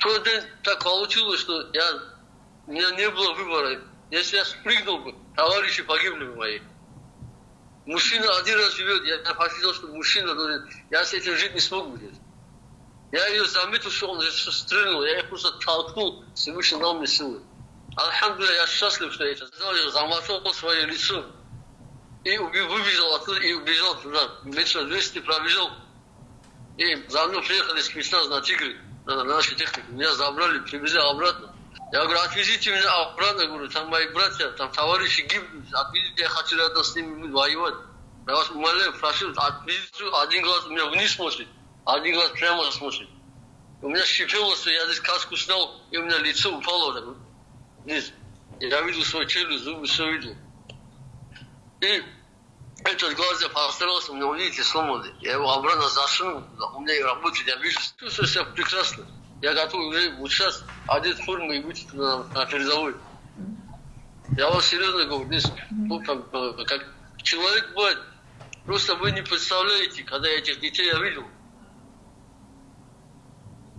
тот день так получилось, что я, у меня не было выбора. Если я спрыгнул бы, товарищи погибли бы мои. Мужчина один раз живет, я, я посчитал, что мужчина должен, я с этим жить не смог бы. Я ее заметил, что он стрельнул, я ее просто толкнул, Всевышний дал мне силы. Алхамдулилля, я счастлив, что я это сделал, я замахал свое лицо. И выбежал оттуда, и убежал туда. Метров 200 пробежал. И за мной приехали спецназ на Тигры, на, на нашей технике. Меня забрали, привезли обратно. Я говорю, отвезите меня обратно, говорю, там мои братья, там товарищи гибнут, отвезите, я хочу рядом с ними воевать. Я вас умоляю, прошу, отвезите, один глаз у меня вниз смотрит, один глаз прямо смотрит. У меня что я здесь каску снял, и у меня лицо упало так, вниз. Я видел свой челюсть, зубы, все видел. И этот глаз я постарался, меня, видите, сломанный. Я его обратно зашил, у меня и работает, я вижу, себя прекрасно. Я готов уже вот сейчас одеть форму и выйти на, на передовой. Я вам серьезно говорю, здесь, ну, как, как человек бывает, просто вы не представляете, когда этих детей я видел,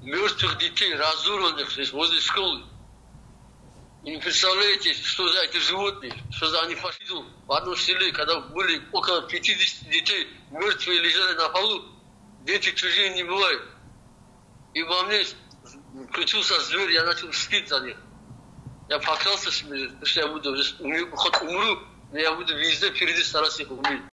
мертвых детей, разорванных здесь возле школы. И не представляете, что за эти животные, что за они фашизм. В одном селе, когда были около 50 детей, мертвые лежали на полу, дети чужие не бывают. И во мне включился зверь, я начал мстить за них. Я поклялся себе, что я буду, хоть умру, но я буду везде впереди стараться их убить.